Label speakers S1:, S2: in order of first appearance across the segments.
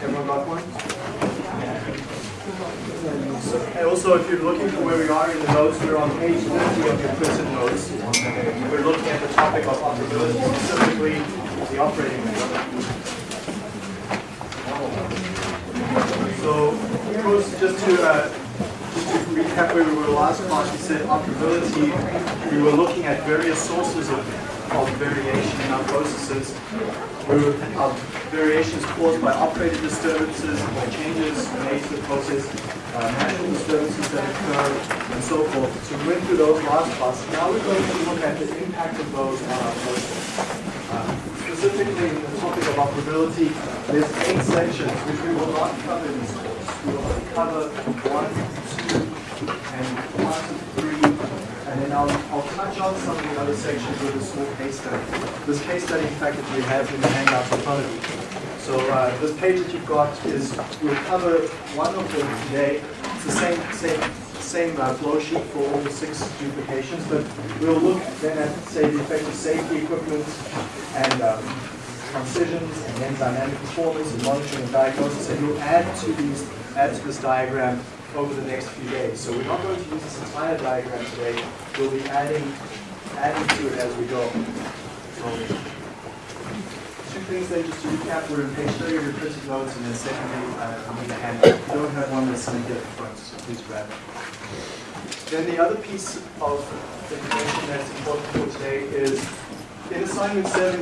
S1: Everyone got one? And also, if you're looking for where we are in the notes, we're on page 50 of your printed notes. We're looking at the topic of operability, specifically the operating window. So, course, just to, uh, recap where we were last class, we said operability, we were looking at various sources of, of variation in our processes. Uh, variations caused by operator disturbances, by changes made to the process, uh, disturbances that occur, and so forth. So we went through those last class. Now we're going to look at the impact of those on our process. Uh, specifically in the topic of operability, there's eight sections which we will not cover in this course. We will cover one, two, and one, three, and then I'll, I'll touch on some of the other sections with a small case study. This case study, in fact, that we have in the handout in front of you. So uh, this page that you've got is, we'll cover one of them today. It's the same, same, same uh, flow sheet for all the six duplications, but we'll look then at, say, the effect of safety equipment and um, transitions and then dynamic performance and monitoring and diagnosis, and we'll add to these, add to this diagram over the next few days. So we're not going to use this entire diagram today. We'll be adding, adding to it as we go. Two things then just to recap. We're in page 30 of your printed notes, and then secondly, uh, I need a hand. If you don't have one, some here at the front, so please grab it. Then the other piece of information that's important for today is in assignment 7,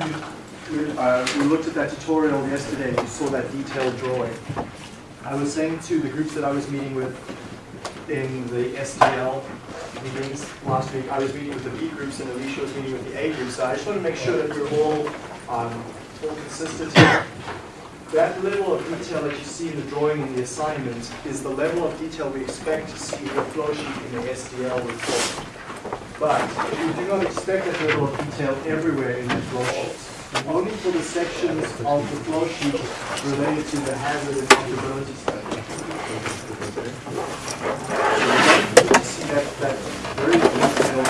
S1: we, we, uh, we looked at that tutorial yesterday, and you saw that detailed drawing. I was saying to the groups that I was meeting with in the SDL meetings last week, I was meeting with the B groups and Alicia was meeting with the A groups. So I just want to make sure that we're all, um, all consistent here. That level of detail that you see in the drawing in the assignment is the level of detail we expect to see in the flow sheet in the SDL report. But we do not expect that level of detail everywhere in the flow sheet only for the sections of the flow sheet related to the hazard and operability study. See that, that very detailed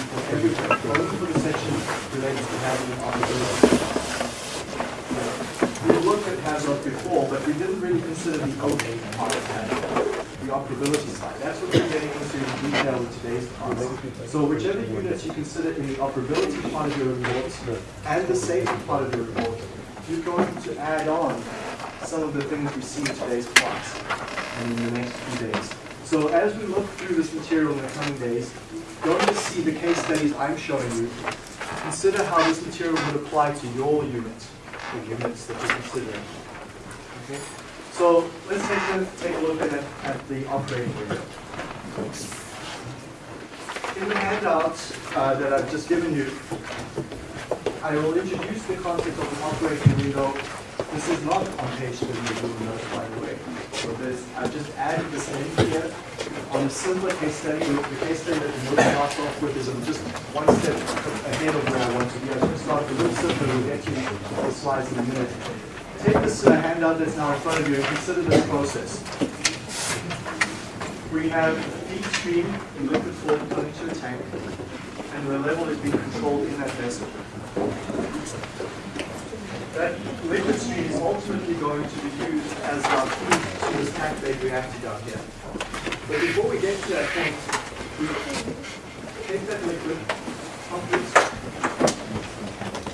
S1: for everywhere, only for the sections related to hazard and. We looked at hazard before, but we didn't really consider the OA part of HAZOP the operability side. That's what we're getting into in detail in today's class. So whichever units you consider in the operability part of your report and the safety part of your report, you're going to add on some of the things we see in today's class and in the next few days. So as we look through this material in the coming days, don't just see the case studies I'm showing you. Consider how this material would apply to your unit, the units that you're considering. Okay? So let's take a, take a look at, at the operating window. In the handout uh, that I've just given you, I will introduce the concept of an operating window. This is not on page 30 of the notes, by the way. So this, I've just added this in here on a simpler case study. The case study that the note starts off with is just one step ahead of where I want to be. I'm going to start a little simpler. We'll get to the slides in a minute take this uh, handout that's now in front of you and consider this process. We have a feed stream in liquid form going into a tank, and the level is being controlled in that vessel. That liquid stream is ultimately going to be used as our feed to this packed bed reactor down here. But before we get to that point, we take that liquid, pump it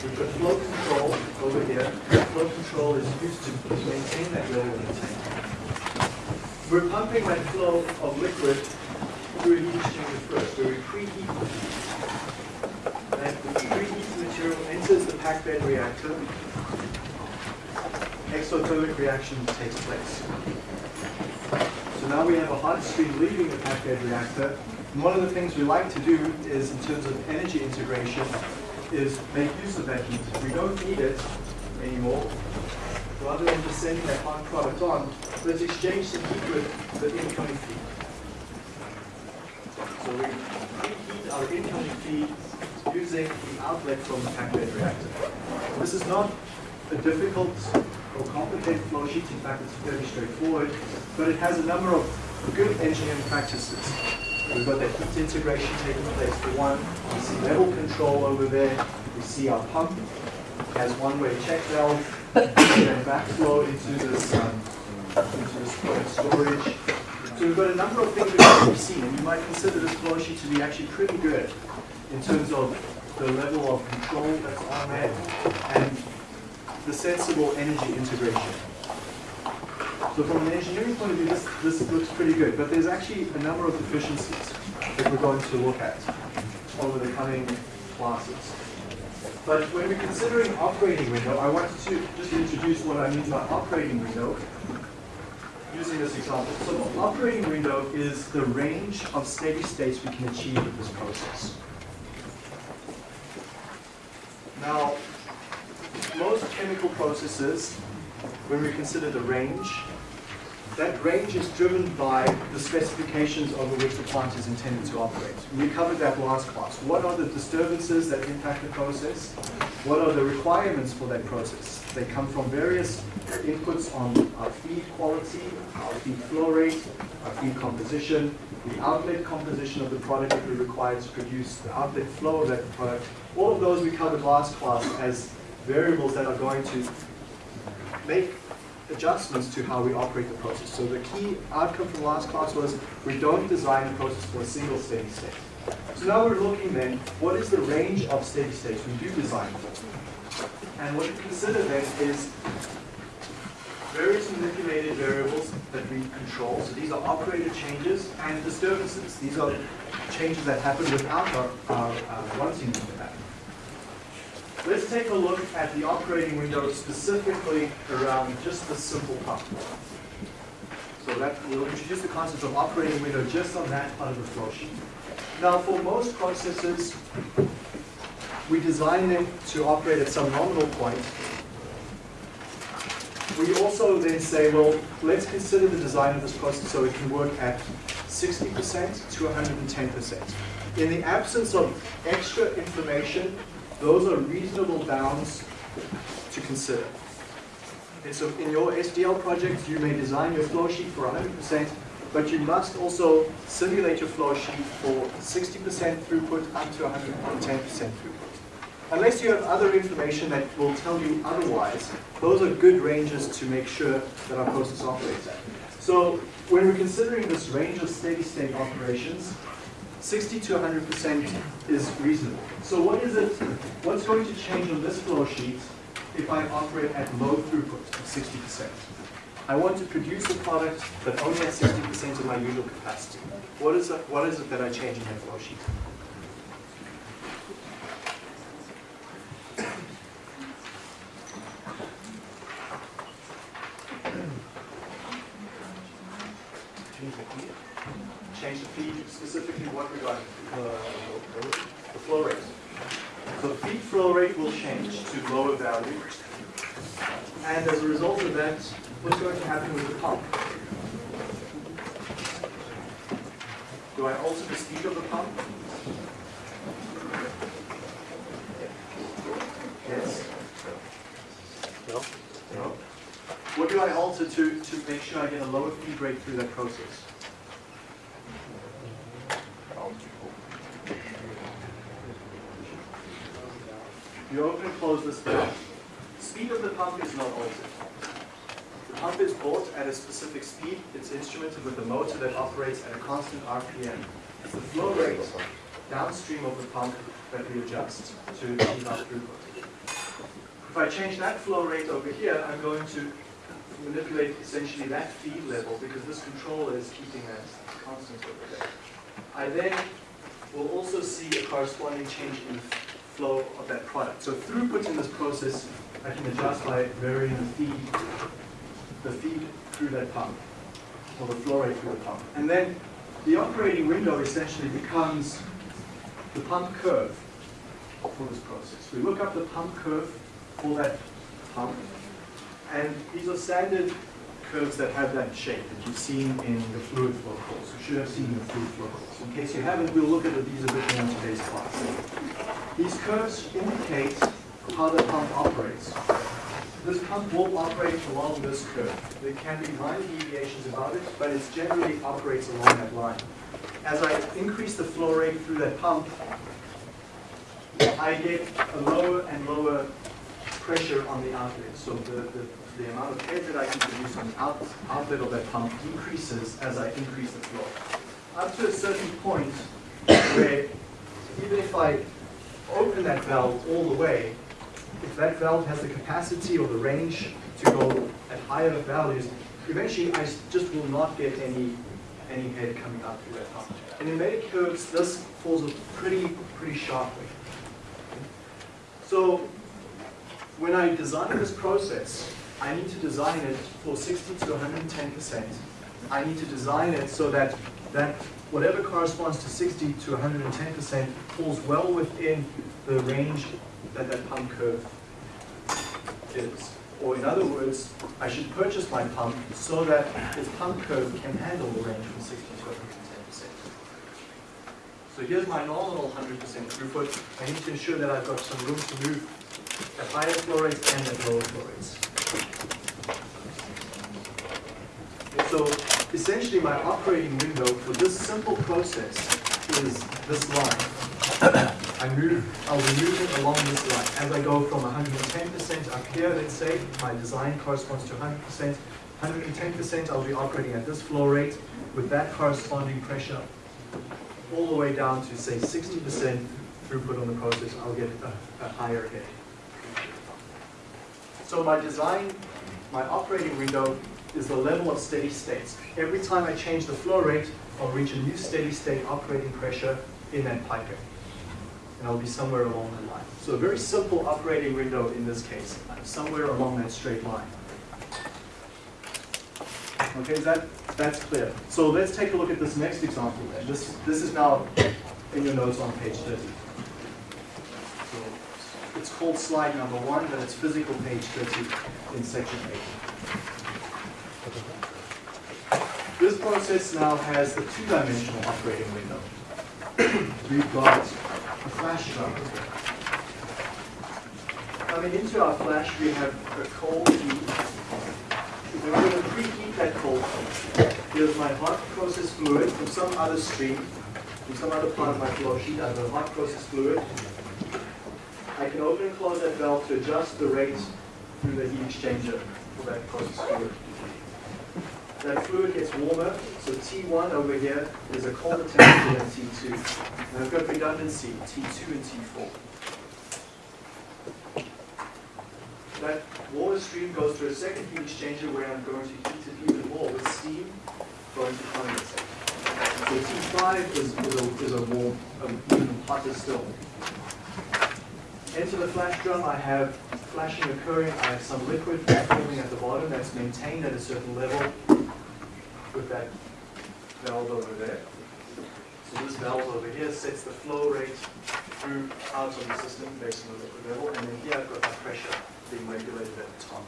S1: We've got flow over here. Flow control is used to maintain that level the tank. We're pumping that flow of liquid through a heat exchanger first, where we preheat and the preheated material enters the packed bed reactor. Exothermic reaction takes place. So now we have a hot stream leaving the packed bed reactor. And one of the things we like to do is, in terms of energy integration, is make use of that heat. We don't need it anymore. Rather than just sending that hot product on, let's exchange some heat with the incoming feed. So we preheat our incoming feed using the outlet from the packed reactor. This is not a difficult or complicated flow sheet. In fact, it's fairly straightforward, but it has a number of good engineering practices. We've got that heat integration taking place for one. We see level control over there. We see our pump has one-way check valve, and backflow into this, um, into this storage. So we've got a number of things that we've seen, and you might consider this flow sheet to be actually pretty good in terms of the level of control that's on there and the sensible energy integration. So from an engineering point of view, this, this looks pretty good, but there's actually a number of deficiencies that we're going to look at over the coming classes. But when we're considering operating window, I wanted to just introduce what I mean by operating window using this example. So operating window is the range of steady states we can achieve with this process. Now, most chemical processes, when we consider the range, that range is driven by the specifications over which the plant is intended to operate. We covered that last class. What are the disturbances that impact the process? What are the requirements for that process? They come from various inputs on our feed quality, our feed flow rate, our feed composition, the outlet composition of the product that we require to produce, the outlet flow of that product. All of those we covered last class as variables that are going to make adjustments to how we operate the process. So the key outcome from last class was we don't design the process for a single steady state. So now we're looking then, what is the range of steady states we do design for? And what we consider then is various manipulated variables that we control. So these are operator changes and disturbances. These are changes that happen without our, our, happen. Let's take a look at the operating window specifically around just the simple pump. So that we'll introduce the concept of operating window just on that part of the flow sheet. Now for most processes, we design them to operate at some nominal point. We also then say, well, let's consider the design of this process so it can work at 60% to 110%. In the absence of extra information those are reasonable bounds to consider. And so in your SDL project, you may design your flow sheet for 100%, but you must also simulate your flow sheet for 60% throughput up to 110% throughput. Unless you have other information that will tell you otherwise, those are good ranges to make sure that our process operates at. So when we're considering this range of steady state operations, 60 to 100% is reasonable. So what is it, what's going to change on this flow sheet if I operate at low throughput of 60%? I want to produce a product that only has 60% of my usual capacity. What is, it, what is it that I change in that flow sheet? change the feed, specifically what regarding uh, the flow rate. So the feed flow rate will change to lower value. And as a result of that, what's going to happen with the pump? Do I alter the speed of the pump? Yes? No. No. What do I alter to, to make sure I get a lower feed rate through that process? You open and close this valve. Speed of the pump is not altered. The pump is brought at a specific speed. It's instrumented with a motor that operates at a constant RPM. It's the flow rate downstream of the pump that we adjust to achieve our throughput. If I change that flow rate over here, I'm going to manipulate essentially that feed level because this controller is keeping that over there. I then will also see a corresponding change in flow of that product. So throughput in this process, I can adjust by varying the feed, the feed through that pump, or the flow rate through the pump. And then the operating window essentially becomes the pump curve for this process. We look up the pump curve for that pump, and these are standard curves that have that shape that you've seen in the fluid flow course. You should have seen the fluid flow course. In case you haven't, we'll look at these a bit more in today's class. These curves indicate how the pump operates. This pump will operate along this curve. There can be minor deviations about it, but it generally operates along that line. As I increase the flow rate through that pump, I get a lower and lower pressure on the outlet. So the, the, the amount of head that I can produce on the out, outlet of that pump increases as I increase the flow. Up to a certain point where even if I open that valve all the way, if that valve has the capacity or the range to go at higher values, eventually I just will not get any any head coming out through that pump. And in many curves, this falls pretty pretty sharply. So when I design this process, I need to design it for 60 to 110%. I need to design it so that that whatever corresponds to 60 to 110% falls well within the range that that pump curve is. Or in other words, I should purchase my pump so that this pump curve can handle the range from 60 to 110%. So here's my nominal 100% throughput. I need to ensure that I've got some room to move at higher flow rates and at lower flow rates. So essentially my operating window for this simple process is this line. I move, I'll be moving along this line. As I go from 110% up here, let's say, my design corresponds to 100%. 110%, I'll be operating at this flow rate with that corresponding pressure all the way down to say 60% throughput on the process, I'll get a, a higher head. So my design, my operating window is the level of steady states. Every time I change the flow rate, I'll reach a new steady state operating pressure in that piping. And I'll be somewhere along the line. So a very simple operating window in this case, I'm somewhere along that straight line. Okay, that, that's clear. So let's take a look at this next example. This, this is now in your notes on page 30. So it's called slide number one, but it's physical page 30 in section 8. This process now has a two-dimensional operating window. We've got a flash drum. Coming into our flash, we have a cold heat we're going to preheat that cold heat Here's my hot process fluid from some other stream, from some other part of my flow sheet. I have a hot process fluid. I can open and close that valve to adjust the rate through the heat exchanger for that process fluid. That fluid gets warmer, so T1 over here is a colder temperature than T2. And I've got redundancy, T2 and T4. that water stream goes through a second heat exchanger where I'm going to heat it even more with steam going to condensate. So T5 is, is, a, is a warm, um, even hotter still. Into the flash drum, I have flashing occurring. I have some liquid forming at the bottom that's maintained at a certain level with that valve over there. So this valve over here sets the flow rate through out of the system based on the liquid level, and then here I've got the pressure being regulated at the top.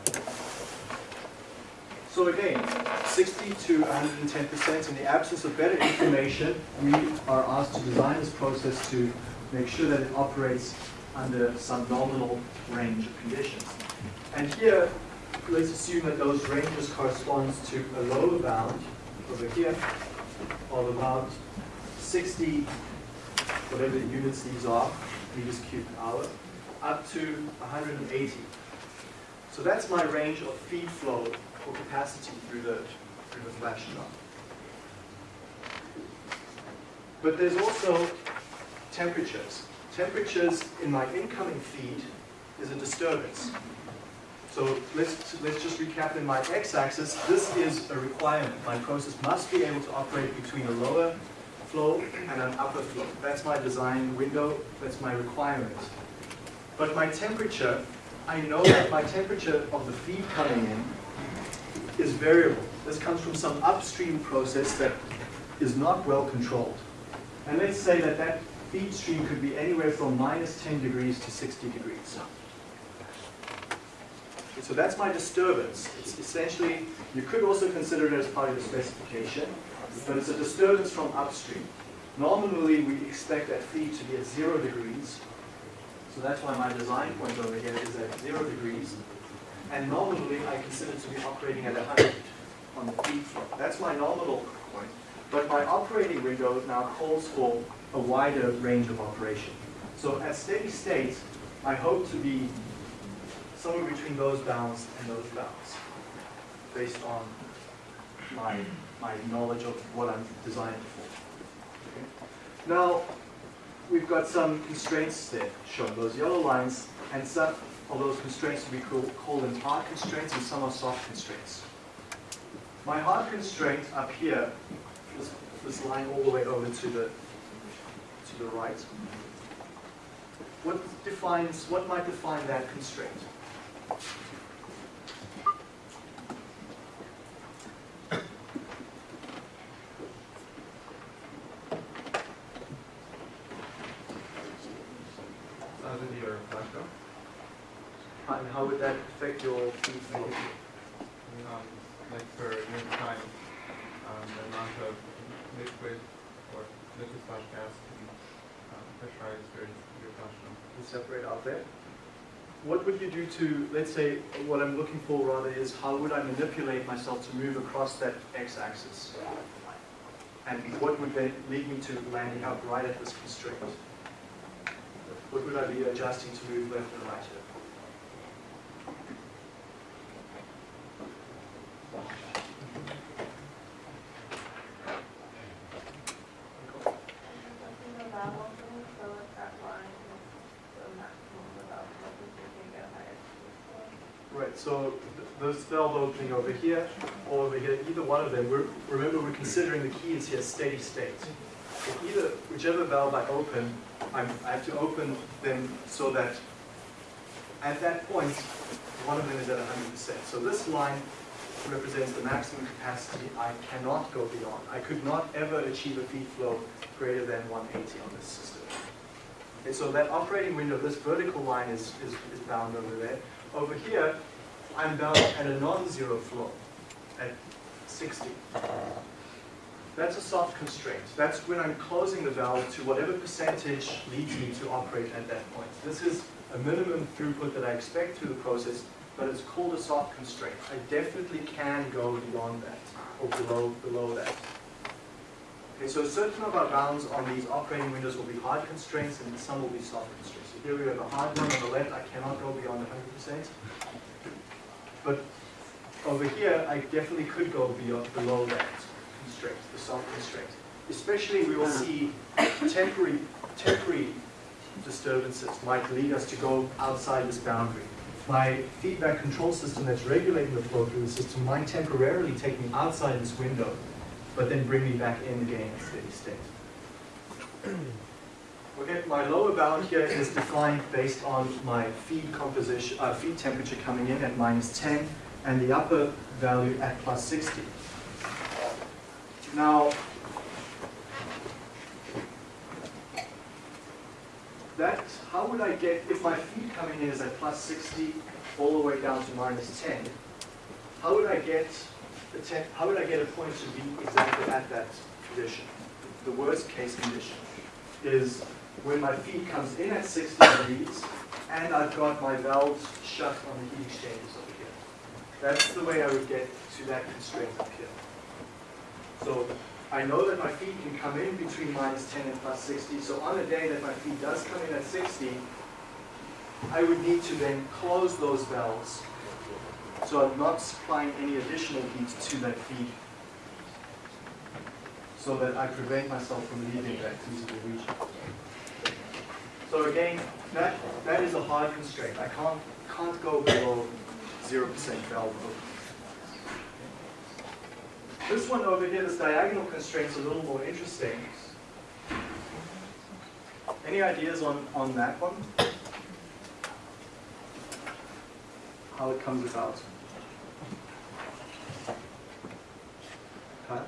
S1: So again, 60 to 110%. In the absence of better information, we are asked to design this process to make sure that it operates under some nominal range of conditions. And here, let's assume that those ranges corresponds to a lower bound over here of about 60, whatever the units these are, meters cubed per hour, up to 180. So that's my range of feed flow or capacity through the, through the flash drum. But there's also temperatures. Temperatures in my incoming feed is a disturbance. So let's, let's just recap in my x-axis. This is a requirement. My process must be able to operate between a lower flow and an upper flow. That's my design window. That's my requirement. But my temperature I know that my temperature of the feed coming in is variable. This comes from some upstream process that is not well controlled. And let's say that that feed stream could be anywhere from minus 10 degrees to 60 degrees. So that's my disturbance. It's essentially, you could also consider it as part of the specification, but it's a disturbance from upstream. Normally, we expect that feed to be at zero degrees, so that's why my design point over here is at zero degrees. And normally, I consider it to be operating at 100 on the feed flow. That's my nominal point. But my operating window now calls for a wider range of operation. So at steady state, I hope to be somewhere between those bounds and those bounds, based on my, my knowledge of what I'm designing for. Okay. Now, we've got some constraints there shown, those yellow lines, and some of those constraints we call, call them hard constraints and some are soft constraints. My hard constraint up here, this, this line all the way over to the, to the right, what defines, what might define that constraint?
S2: Sounds into your flashcard.
S1: And how would that affect your feed flow?
S2: Um, like for unit time, um, the amount of liquid or liquid slash gas to be um, pressurized during your flash drum.
S1: and separate out there. What would you do to, let's say, what I'm looking for rather is how would I manipulate myself to move across that x-axis? And what would lead me to landing up right at this constraint? What would I be adjusting to move left and right here?
S3: Nothing about opening, so if that line is the maximum without looking, you can get higher speed.
S1: Right, so valve opening over here or over here, either one of them, we're, remember we're considering the key is here steady state. So either, whichever valve I open, I'm, I have to open them so that at that point, one of them is at 100%. So this line represents the maximum capacity I cannot go beyond. I could not ever achieve a feed flow greater than 180 on this system. So that operating window, this vertical line is, is, is bound over there. Over here, I'm bound at a non-zero flow at 60. That's a soft constraint. That's when I'm closing the valve to whatever percentage leads me to operate at that point. This is a minimum throughput that I expect through the process, but it's called a soft constraint. I definitely can go beyond that or below, below that. Okay, so certain of our bounds on these operating windows will be hard constraints and some will be soft constraints. So here we have a hard one on the left, I cannot go beyond 100%. But over here, I definitely could go beyond, below that constraint, the soft constraint. Especially we will see temporary, temporary disturbances might lead us to go outside this boundary. My feedback control system that's regulating the flow through the system might temporarily take me outside this window, but then bring me back in again at steady state. Okay, my lower bound here is defined based on my feed composition, uh, feed temperature coming in at minus 10 and the upper value at plus 60. Now, that, how would I get, if my feed coming in is at plus 60 all the way down to minus 10, how would I get the ten, how would I get a point to be exactly at that condition? The worst case condition is when my feed comes in at 60 degrees and I've got my valves shut on the heat exchangers over here. That's the way I would get to that constraint up here. So I know that my feed can come in between minus 10 and plus 60. So on a day that my feed does come in at 60, I would need to then close those valves. So I'm not supplying any additional heat to that feed so that I prevent myself from leaving that feasible region. So again, that, that is a hard constraint. I can't, can't go below 0% valve. This one over here, this diagonal constraint's a little more interesting. Any ideas on, on that one? How it comes about? Pat?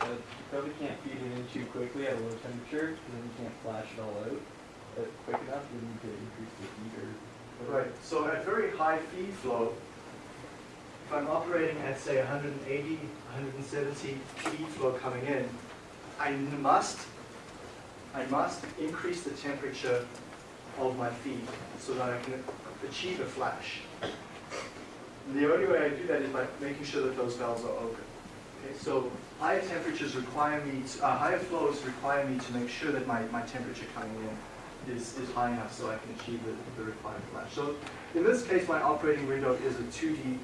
S4: Uh, you probably can't feed it in too quickly at a low temperature, and then you can't flash it all out uh, quick enough, you increase the or
S1: Right, so at very high feed flow, if I'm operating at say 180, 170 feed flow coming in, I must, I must increase the temperature of my feed so that I can achieve a flash. The only way I do that is by making sure that those valves are open. Okay, so higher temperatures require me, to, uh, higher flows require me to make sure that my, my temperature coming in is, is high enough so I can achieve the, the required flash. So in this case, my operating window is a 2D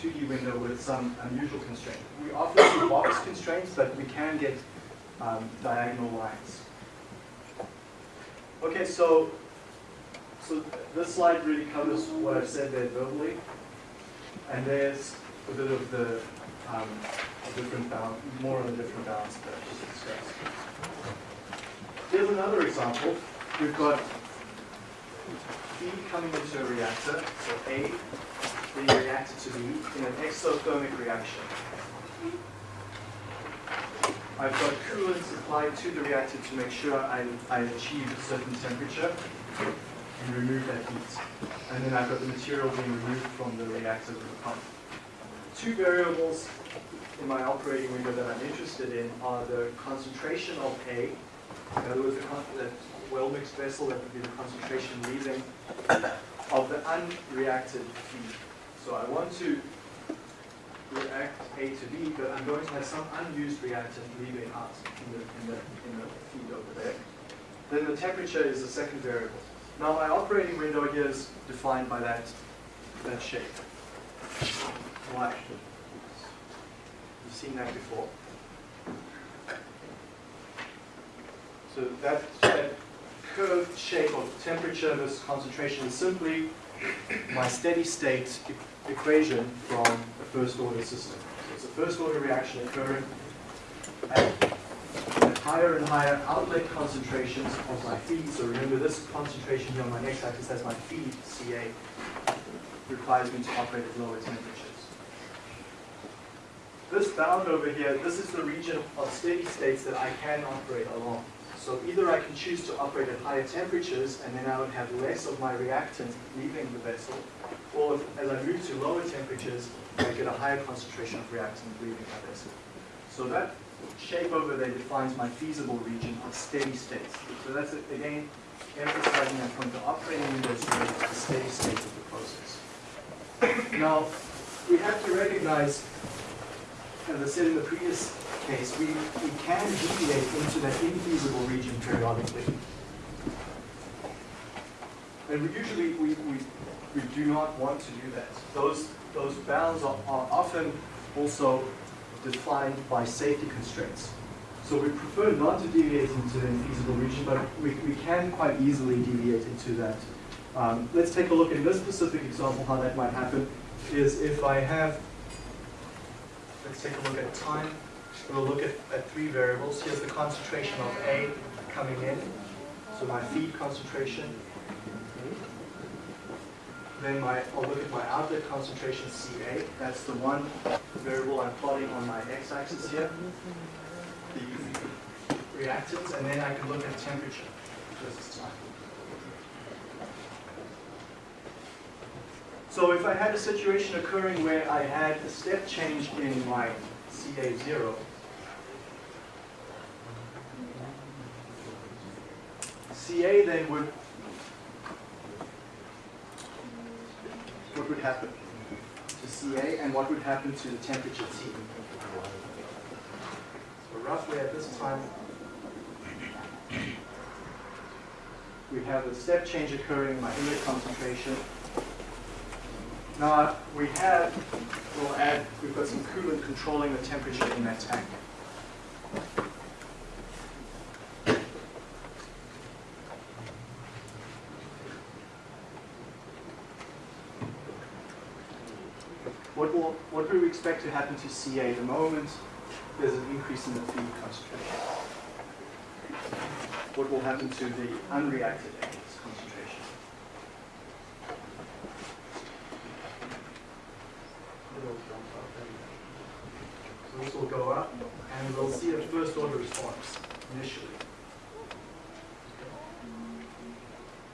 S1: 2D window with some unusual constraint. We often see box constraints, but we can get um, diagonal lines. Okay, so so this slide really covers what I've said there verbally, and there's a bit of the um, different balance, more on the different balance that I just discussed. Here's another example. We've got feed coming into a reactor, so A being reacted to B in an exothermic reaction. I've got coolant supplied to the reactor to make sure I, I achieve a certain temperature and remove that heat. And then I've got the material being removed from the reactor with a pump. Two variables in my operating window that I'm interested in are the concentration of A, in other words, the, well-mixed vessel, that would be the concentration leaving of the unreacted feed. So I want to react A to B, but I'm going to have some unused reactant leaving out in the, in the, in the feed over there. Then the temperature is the second variable. Now my operating window here is defined by that, that shape. Why? You've seen that before. So that, that curved shape of temperature versus concentration is simply my steady state e- equation from a first order system. So it's a first order reaction occurring at higher and higher outlet concentrations of my feed. So remember this concentration here on my x-axis, that's my feed, Ca, requires me to operate at lower temperatures. This bound over here, this is the region of steady states that I can operate along. So either I can choose to operate at higher temperatures and then I would have less of my reactant leaving the vessel, or if, as I move to lower temperatures, I get a higher concentration of reactant leaving my vessel. So that shape over there defines my feasible region of steady states. So that's, again, emphasizing that point, the operating window is the steady state of the process. Now, we have to recognize, as I said in the previous case, we, we can deviate into that infeasible region periodically. And we usually, we, we, we do not want to do that. Those, those bounds are, are often also defined by safety constraints. So we prefer not to deviate into the infeasible region, but we, we can quite easily deviate into that. Um, let's take a look in this specific example how that might happen is if I have, let's take a look at time. We'll look at, at three variables. Here's the concentration of A coming in, so my feed concentration. Then my, I'll look at my outlet concentration Ca. That's the one variable I'm plotting on my x-axis here. The reactants, and then I can look at temperature versus time. So if I had a situation occurring where I had a step change in my Ca0, Ca then would, what would happen to Ca and what would happen to the temperature T? So roughly at this time, we have a step change occurring in my inlet concentration. Now we have, we'll add, we've got some coolant controlling the temperature in that tank. What will, what do we expect to happen to Ca the moment there's an increase in the feed concentration? What will happen to the unreacted A's concentration? It'll jump up this will go up, and we'll see a first order response initially.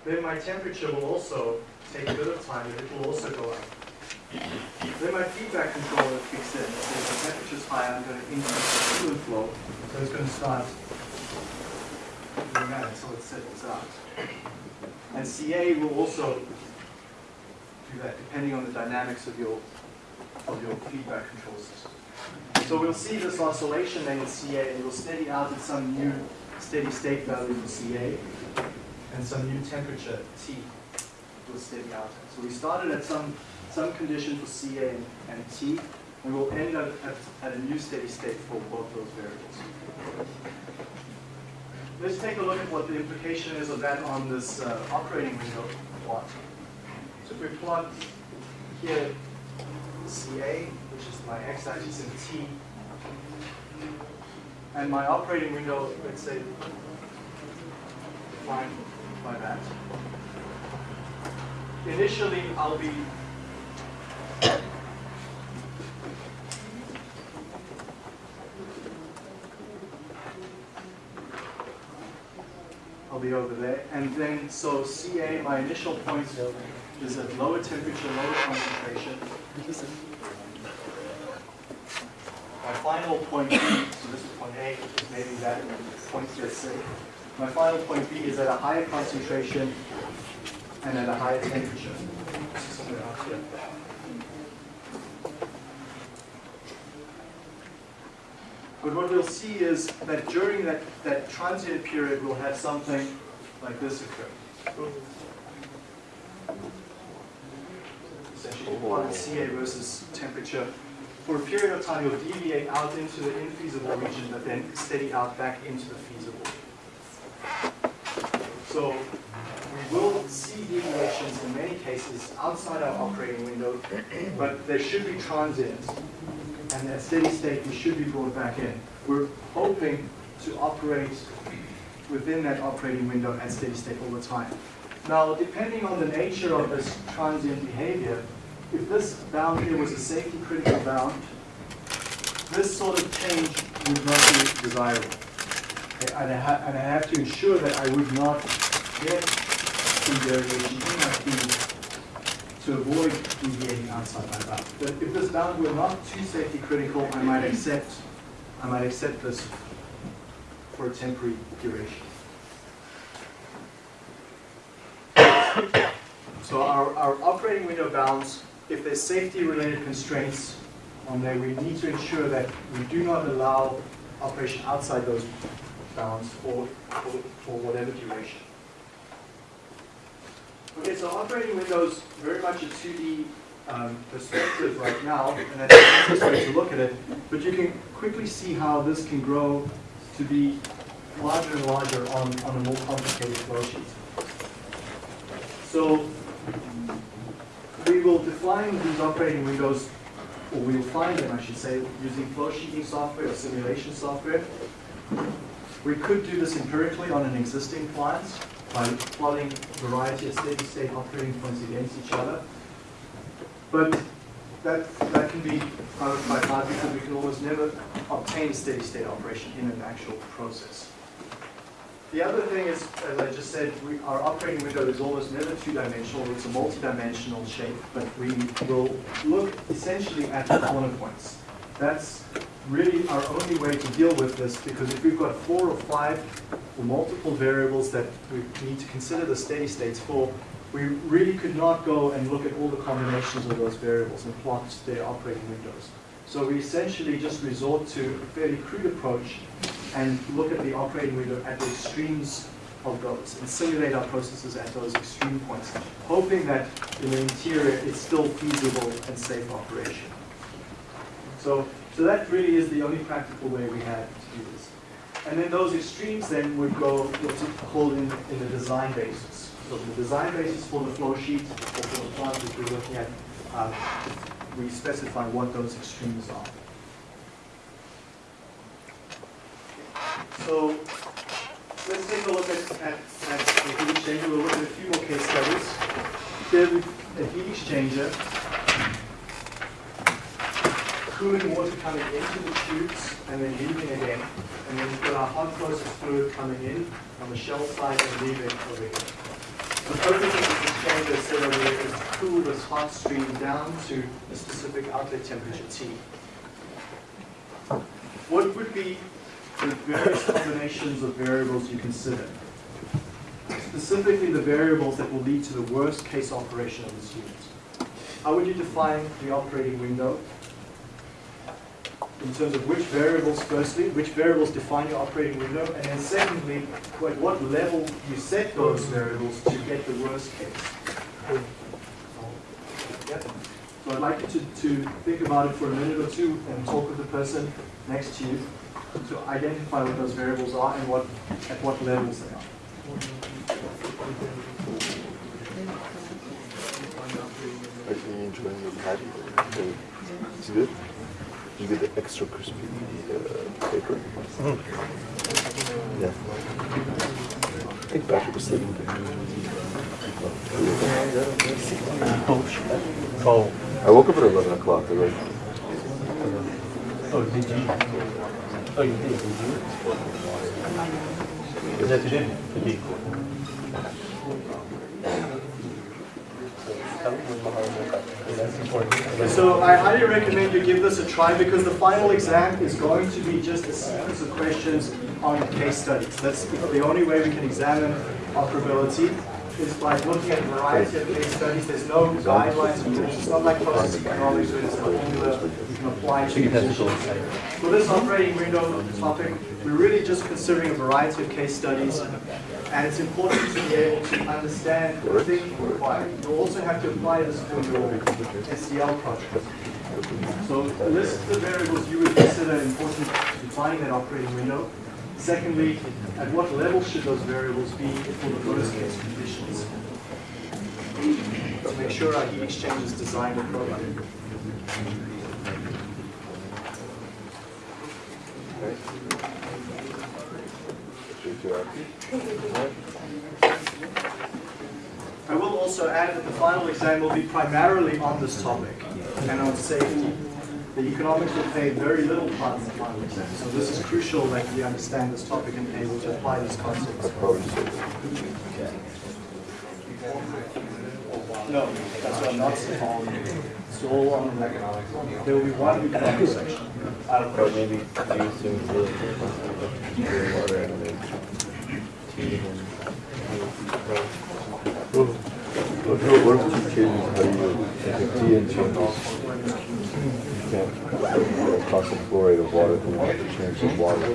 S1: Then my temperature will also take a bit of time, and it will also go up. Then my feedback controller kicks in. So if the temperature's high, I'm going to increase the coolant flow. So it's going to start doing that until it settles out. And CA will also do that depending on the dynamics of your of your feedback control system. So we'll see this oscillation then in CA and it will steady out at some new steady state value for CA. and some new temperature T will steady out. So we started at some, some condition for CA and, and T, and we'll end up at, at a new steady state for both those variables. Let's take a look at what the implication is of that on this uh, operating window plot. So if we plot here CA, my x-axis, and T, and my operating window, let's say, defined by that. Initially, I'll be I'll be over there. And then, so CA, my initial point is at lower temperature, lower concentration. My final point B, so this is point A, is maybe that point C. My final point B is at a higher concentration and at a higher temperature. But what we'll see is that during that, that transient period, we'll have something like this occur. Essentially, plot CA versus temperature. For a period of time, you'll deviate out into the infeasible region, but then steady out back into the feasible. So we will see deviations in many cases outside our operating window, but they should be transient. And at steady state, we should be brought back in. We're hoping to operate within that operating window at steady state all the time. Now, depending on the nature of this transient behavior, if this bound here was a safety critical bound, this sort of change would not be desirable. Okay, And I, and I have to ensure that I would not get some variation in my feed to avoid deviating outside my bound. But if this bound were not too safety critical, I might accept, I might accept this for a temporary duration. So our, our operating window bounds, if there's safety-related constraints on there, we need to ensure that we do not allow operation outside those bounds for, for, for whatever duration. Okay, so operating windows very much a 2D um, perspective right now, and that's the easiest way to look at it. But you can quickly see how this can grow to be larger and larger on, on a more complicated flow sheet. So will define these operating windows, or we will find them, I should say, using flow sheeting software or simulation software. We could do this empirically on an existing plant by plotting a variety of steady-state operating points against each other. But that, that can be uh, quite hard because we can almost never obtain steady-state operation in an actual process. The other thing is, as I just said, we, our operating window is almost never two-dimensional, it's a multi-dimensional shape, but we will look essentially at the corner points. That's really our only way to deal with this, because if we've got four or five or multiple variables that we need to consider the steady states for, we really could not go and look at all the combinations of those variables and plot their operating windows. So we essentially just resort to a fairly crude approach and look at the operating window at the extremes of those and simulate our processes at those extreme points, hoping that in the interior it's still feasible and safe operation. So, so that really is the only practical way we have to do this. And then those extremes then would go what's called in, in the design basis. So the design basis for the flow sheet or for the plant which we're looking at, uh, we specify what those extremes are. So let's take a look at, at, at the heat exchanger. We'll look at a few more case studies. Here we a heat exchanger, cooling water coming into the tubes and then leaving again. And then we've got our hot process fluid coming in on the shell side and leaving over here. The purpose of this exchanger is over here is to cool this hot stream down to a specific outlet temperature T. What would be the various combinations of variables you consider? Specifically the variables that will lead to the worst case operation of this unit. How would you define the operating window? in terms of which variables, firstly, which variables define your operating window, and then secondly, at what level you set those variables to get the worst case. So I'd like you to, to think about it for a minute or two and talk with the person next to you to identify what those variables are and what, at what levels they are.
S5: Are you enjoying the patty? Uh, It's good? You get the extra crispy uh, paper? Yeah. I think Patrick was sleeping.
S6: Oh,
S5: I woke up at 11 o'clock. I like,
S6: oh, did you? Oh, you did, did you? You did.
S1: So I highly recommend you give this a try because the final exam is going to be just a sequence of questions on case studies. That's the only way we can examine operability is by looking at a variety of case studies. There's no guidelines. It's not like process economics where there's a formula can apply to For this operating window topic, we're really just considering a variety of case studies and it's important to be able to understand the thinking required. You'll also have to apply this for your SDL project. So list the variables you would consider important to defining that operating window. Secondly, at what level should those variables be for the worst case conditions? To make sure our heat exchange is designed appropriately. I will also add that the final exam will be primarily on this topic and on safety. The economics will play very little part in the final exam. So this is crucial that we understand this topic and be able to apply these concepts.
S5: Say
S1: No, that's what I'm not saying. It's all on economics. There will be one economics section. Out of
S5: Or maybe use some really clear water and then tea and what, if you change how you tea and changes? You can't fluoride of water, you to change the water.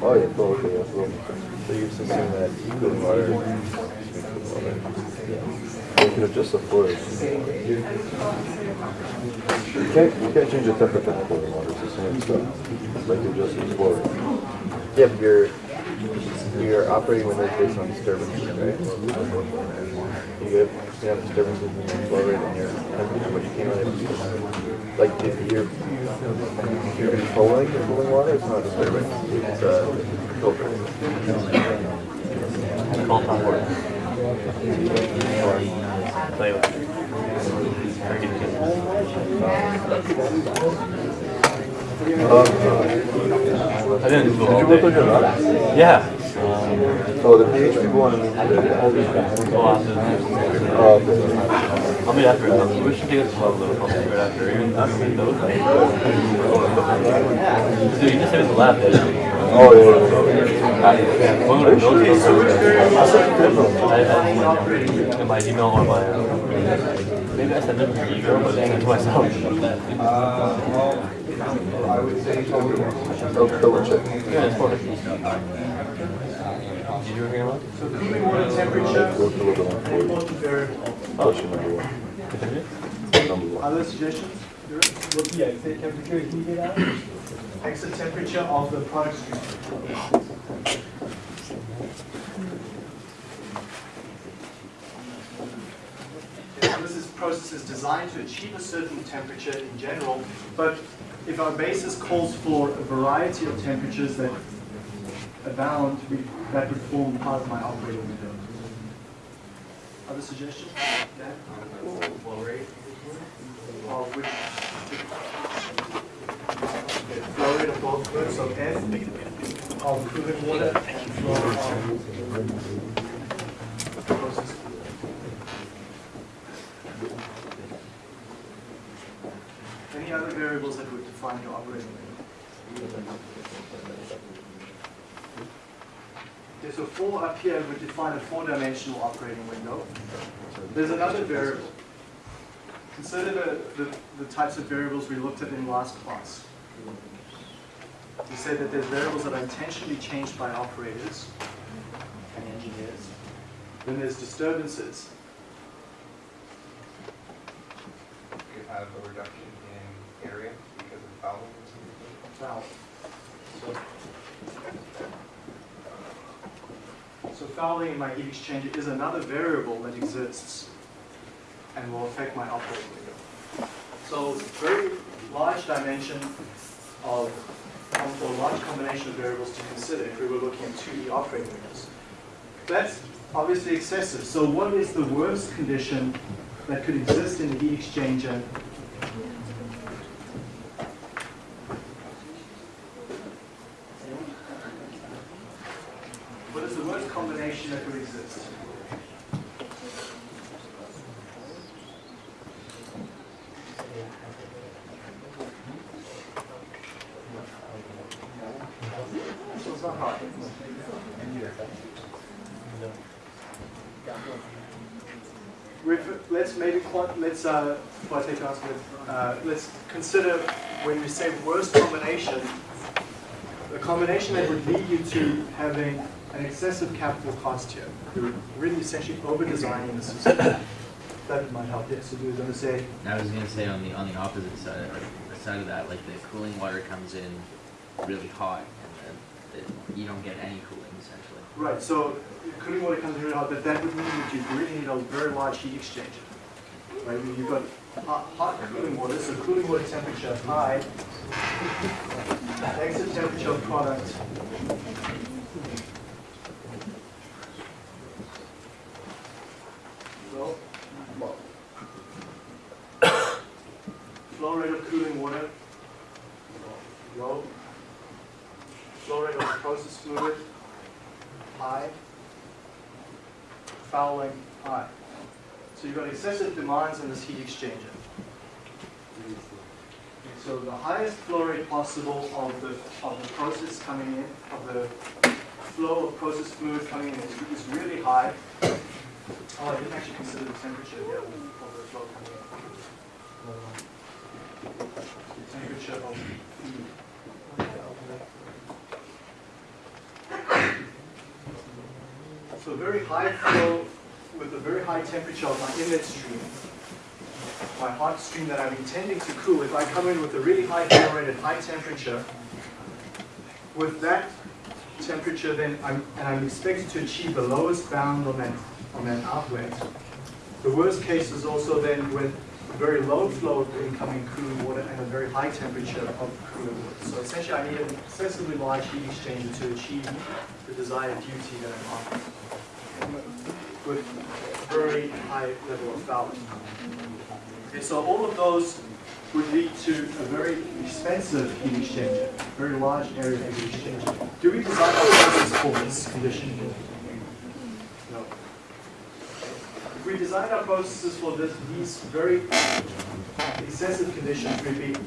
S5: Oh yeah, okay, yeah, so you assume that cooling water. You can adjust the flow. You can't, you can't change the temperature of cooling water, it's the same stuff. Like you adjust the flow. Yeah, but your, your operating window is based on disturbances, right? You get, you have disturbances in your flow rate and your temperature, but you can't really, like, if you're, if you're controlling the cooling water, it's not disturbing, it's, a filter.
S6: Call top work. Play with it. Or get kids. I didn't Google
S5: Did
S6: all
S5: you work on
S6: day.
S5: your lab?
S6: Yeah.
S5: Oh, the PH people want to meet today.
S6: Go after
S5: Oh.
S6: I'll meet after. Um, we should take us to a little closer right after. Even after we those. Dude, you just said it's a lab day.
S5: Oh, yeah,
S6: I,
S1: in
S6: I, my email or my, uh, maybe I sent it to your email, but I it to myself.
S5: yeah. Oh, double check.
S6: Yeah, it's perfect. Did you agree on
S1: So temperature,
S5: one. Number one.
S1: Other suggestions? Yeah, the temperature heated out. Exit temperature of the product stream. Yeah, This is process is designed to achieve a certain temperature in general, but if our basis calls for a variety of temperatures that abound, we- that would form part of my operating window. Other suggestions? Dan? Flow rate? Of which? Okay, Flow rate of both curves, so F of cooling water and flow of process. Any other variables that would define your operating window? Okay, so four up here would define a four-dimensional operating window. There's another variable. Consider the, the, the types of variables we looked at in last class. We said that there's variables that are intentionally changed by operators and engineers. Then there's disturbances.
S2: You have a reduction in area because of fouling.
S1: Foul. So, so fouling in my heat exchanger is another variable that exists and will affect my operating window. So very large dimension of, a large combination of variables to consider if we were looking at 2D operating windows. That's obviously excessive. So what is the worst condition that could exist in a heat exchanger What is the worst combination that could exist? This one's not hard. Ref- Let's maybe, quant- let's, uh, I take your answer, uh, let's consider when we say worst combination, the combination that would lead you to having an excessive capital cost here. You're really essentially over-designing the system. That might help, yes, so you were gonna say,
S7: I was gonna say on the on the opposite side, like the side of that, like the cooling water comes in really hot, and then it, you don't get any cooling essentially.
S1: right, so cooling water comes in really hot, but that would mean that you really need a very large heat exchanger. Right, you've got hot, hot cooling water, so cooling water temperature high, exit temperature of product low. Flow rate of cooling water, low. Flow rate of process fluid, high. Fouling, high. So you've got excessive demands in this heat exchanger. So the highest flow rate possible of the, of the process coming in, of the flow of process fluid coming in is, is really high. Oh, I didn't actually consider the temperature here of the flow coming in. The temperature of. So very high flow a very high temperature of my inlet stream, my hot stream that I'm intending to cool, if I come in with a really high flow rate at high temperature, with that temperature then, I'm, and I'm expected to achieve the lowest bound on that, on that outlet. The worst case is also then with a very low flow of incoming cooling water and a very high temperature of cooling water. So essentially I need an excessively large heat exchanger to achieve the desired duty that I'm after with very high level of fouling. Okay, so all of those would lead to a very expensive heat exchanger, very large area heat exchanger. Do we design our process for this condition? No. If we design our processes for this, these very excessive conditions, we'd be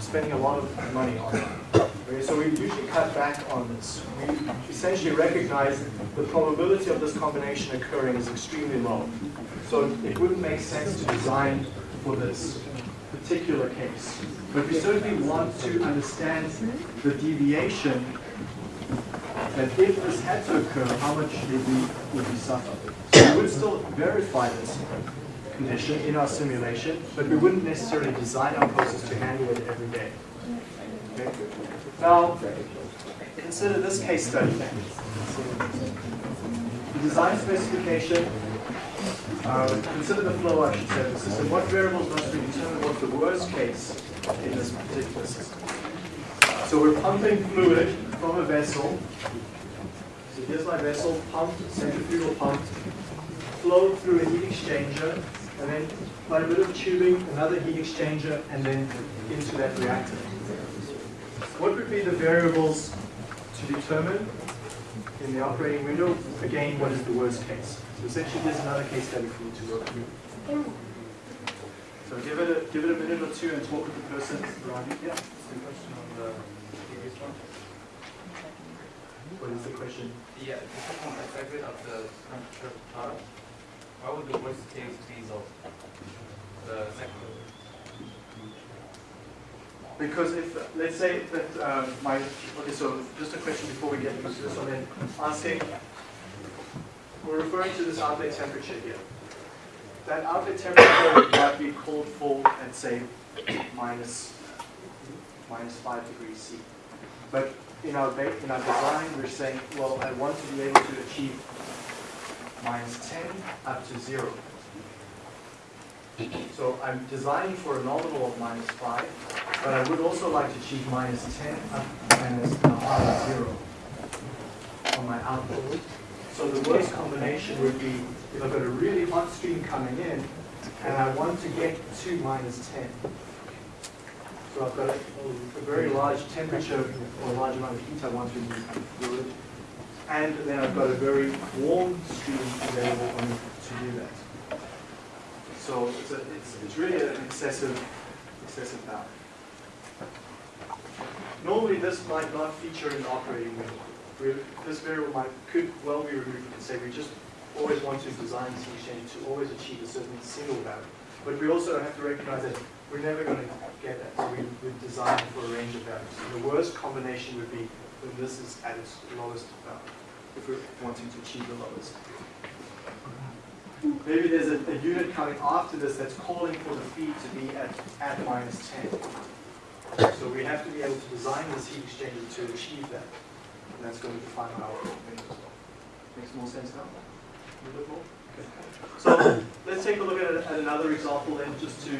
S1: spending a lot of money on them. Okay, so we usually cut back on this. We essentially recognize the probability of this combination occurring is extremely low. So it wouldn't make sense to design for this particular case. But we certainly want to understand the deviation that if this had to occur, how much would we, would we suffer? So we would still verify this condition in our simulation, but we wouldn't necessarily design our process to handle it every day. Now, consider this case study. The design specification, uh, consider the flow, I should say, of the system. What variables must we determine what's the worst case in this particular system? So we're pumping fluid from a vessel. So here's my vessel, pumped, centrifugal pumped, flowed through a heat exchanger, and then by a bit of tubing, another heat exchanger, and then into that reactor. What would be the variables to determine in the operating window? Again, what is the worst case? So essentially, there's another case study for you to work through. So give it a give it a minute or two and talk with the person around you. Yeah.
S2: A question on the previous one.
S1: What is the question.
S2: Yeah, the perspective of the temperature of the product, what would the worst case be of the second?
S1: Because if, let's say that um, my, okay, so just a question before we get into this one, then asking, we're referring to this outlet temperature here. That outlet temperature might be called for at say minus, minus five degrees C. But in our, in our design, we're saying, well, I want to be able to achieve minus 10 up to zero. So I'm designing for a nominal of minus 5, but I would also like to achieve minus 10 up minus uh, minus 0 on my output. So the worst combination would be if I've got a really hot stream coming in and I want to get to minus 10. So I've got a, a very large temperature or a large amount of heat I want to move through it. And then I've got a very warm stream available to do that. So it's, a, it's, it's really an excessive, excessive power. Normally this might not feature in the operating. We- This variable might, could well be removed and say we just always want to design this exchange to always achieve a certain single value. But we also have to recognize that we're never going to get that, so we, we design for a range of values. And the worst combination would be when this is at its lowest value, if we're wanting to achieve the lowest. Maybe there's a, a unit coming after this that's calling for the feed to be at, at minus 10. So we have to be able to design this heat exchanger to achieve that. And that's going to define our window as well. Makes more sense now? A little bit more? Okay. So let's take a look at, at another example then, just to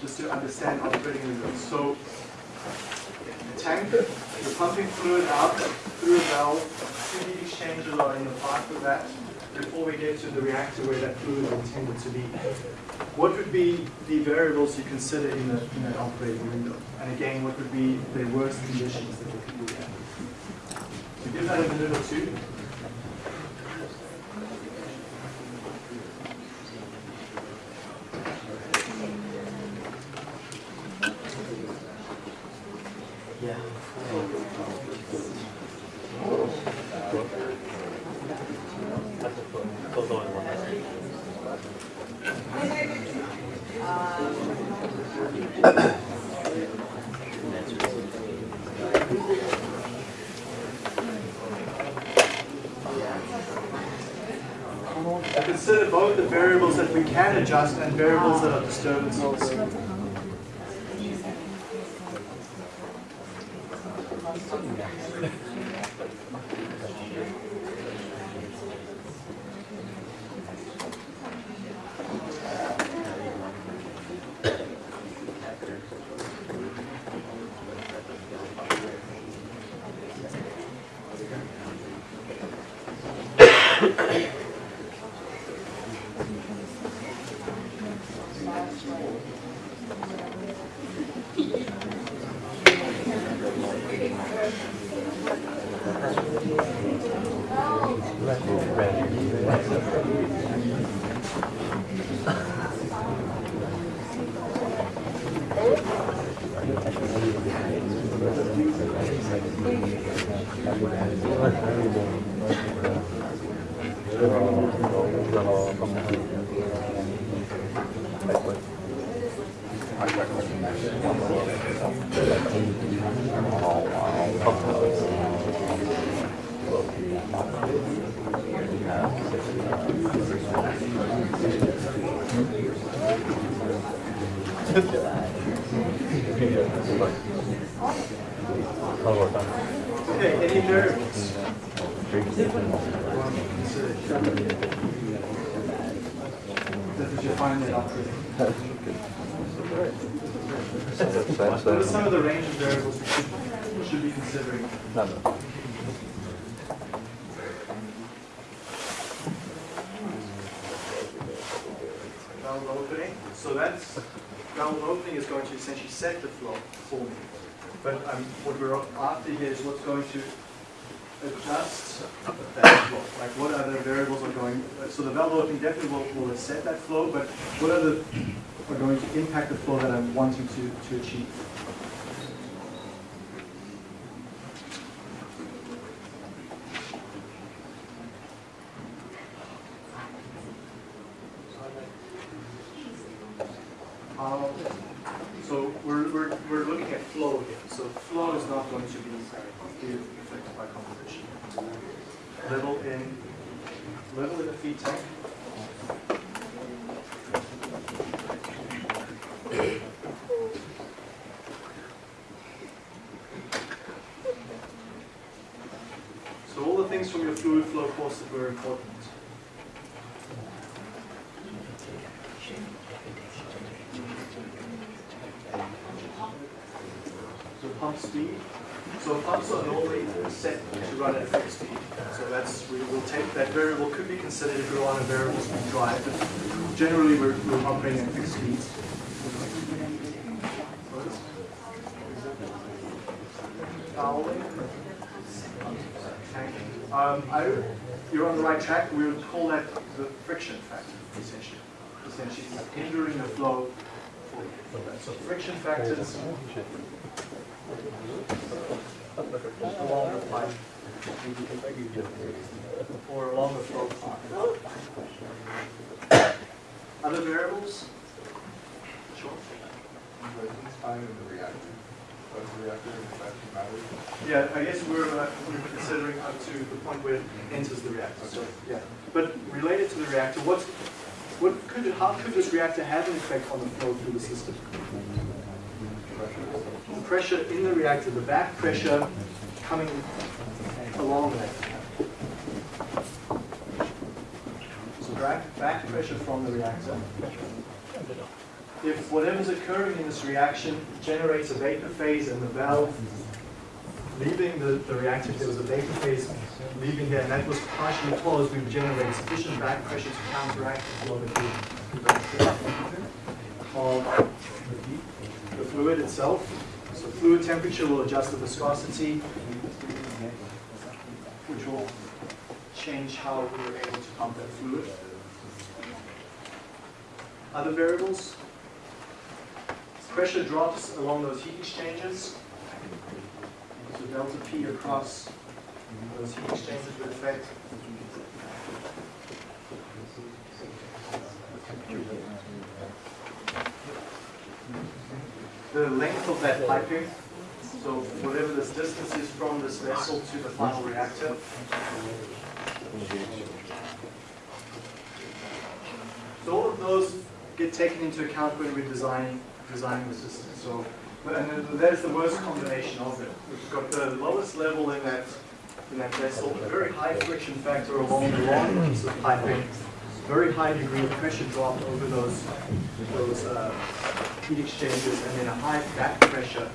S1: just to understand operating windows. So the tank, you're pumping fluid out through a valve, two heat exchangers are in the path of that before we get to the reactor where that fluid is intended to be. What would be the variables you consider in, the, in that operating window? And again, what would be the worst conditions that we could at? So give that a minute or two. That flow. Like what other variables are going, so the valve opening definitely will, will set that flow, but what other are going to impact the flow that I'm wanting to, to achieve? how, so we're, we're, we're looking at flow here. So flow is not going to be be affected by composition. Level in, level in the feed tank. So all the things from your fluid flow course that were important. So pump speed. So pumps are normally set to run at fixed speed. So that's, we will take, that variable could be considered if we're on a variable speed drive. But generally, we're, we're operating at fixed speeds. Fouling. Um, I, you're on the right track. We would call that the friction factor, essentially. Essentially, it's hindering the flow. So factors along the pipe or along the flow path. Other variables? Sure.
S2: time in the reactor. Does the reactor?
S1: Yeah, I guess we're, uh, we're considering up to the point where it enters the reactor, so, yeah. But related to the reactor, what, what could, how could this reactor have an effect on the flow through the system? Pressure in the reactor, the back pressure coming along there. So back, back pressure from the reactor. If whatever's occurring in this reaction generates a vapor phase and the valve leaving the, the reactor, if there was a vapor phase leaving there and that was partially closed, we would generate sufficient back pressure to counteract the flow of the fluid itself. Fluid temperature will adjust the viscosity, which will change how we're able to pump that fluid. Other variables? Pressure drops along those heat exchangers. So delta P across those heat exchangers would affect the length of that piping. So whatever this distance is from this vessel to the final reactor. So all of those get taken into account when we're designing designing the system. So, and that is the worst combination of them. We've got the lowest level in that in that vessel, a very high friction factor along the long piece of piping, very high degree of pressure drop over those those uh, heat exchangers, and then a high back pressure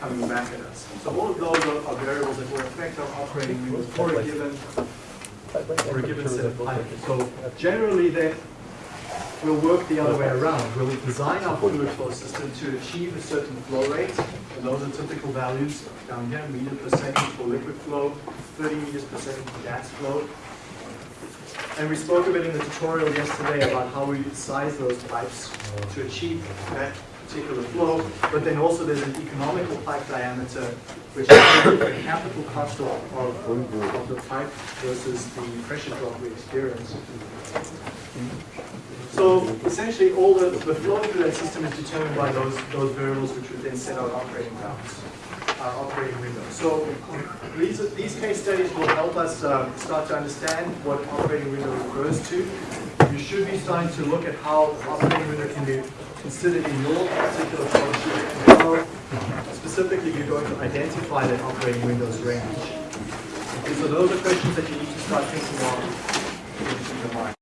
S1: coming back at us. So all of those are, are variables that will affect our operating windows for a given for a given set of piping. So generally, then we'll work the other way around. We'll design our fluid flow system to achieve a certain flow rate. And those are typical values down here, meter per second for liquid flow, 30 meters per second for gas flow. And we spoke a bit in the tutorial yesterday about how we size those pipes to achieve that particular flow. But then also there's an economical pipe diameter, which is the capital cost of, of, of the pipe versus the pressure drop we experience. So essentially, all the, the flow through that system is determined by those, those variables which would then set our operating bounds, our operating window. So these, these case studies will help us um, start to understand what operating window refers to. You should be starting to look at how operating window can be considered in your particular and how specifically you're going to identify that operating window's range. Okay, so those are questions that you need to start thinking of in your mind.